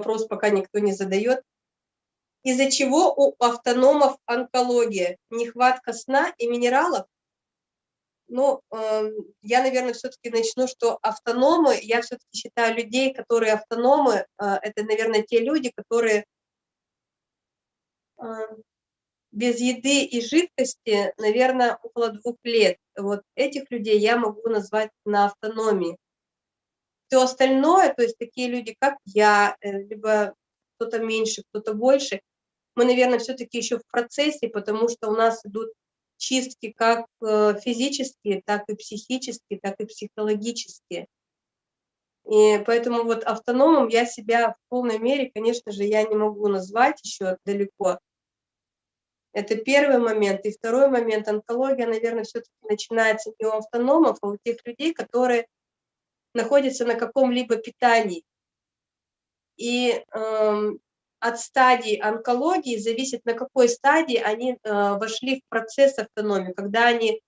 вопрос пока никто не задает. Из-за чего у автономов онкология? Нехватка сна и минералов? Ну, э, я, наверное, все-таки начну, что автономы, я все-таки считаю людей, которые автономы, э, это, наверное, те люди, которые э, без еды и жидкости, наверное, около двух лет. Вот этих людей я могу назвать на автономии. Все остальное, то есть такие люди, как я, э, либо кто-то меньше, кто-то больше, мы, наверное, все-таки еще в процессе, потому что у нас идут чистки как э, физические, так и психические, так и психологические. И поэтому вот автономом я себя в полной мере, конечно же, я не могу назвать еще далеко, это первый момент. И второй момент, онкология, наверное, все-таки начинается не у автономов, а у тех людей, которые находятся на каком-либо питании. И э, от стадии онкологии зависит, на какой стадии они э, вошли в процесс автономии, когда они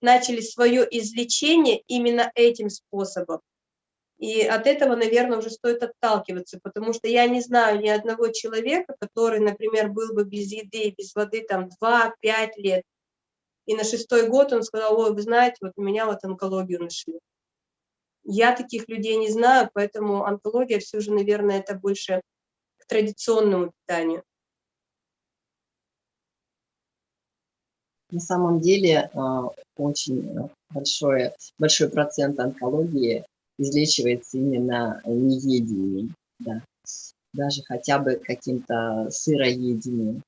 начали свое излечение именно этим способом. И от этого, наверное, уже стоит отталкиваться, потому что я не знаю ни одного человека, который, например, был бы без еды без воды там 2-5 лет, и на шестой год он сказал, ой, вы знаете, вот у меня вот онкологию нашли. Я таких людей не знаю, поэтому онкология все же, наверное, это больше к традиционному питанию. На самом деле а, очень большой, большой процент онкологии излечивается именно неедением, да. Даже хотя бы каким-то сыроедением.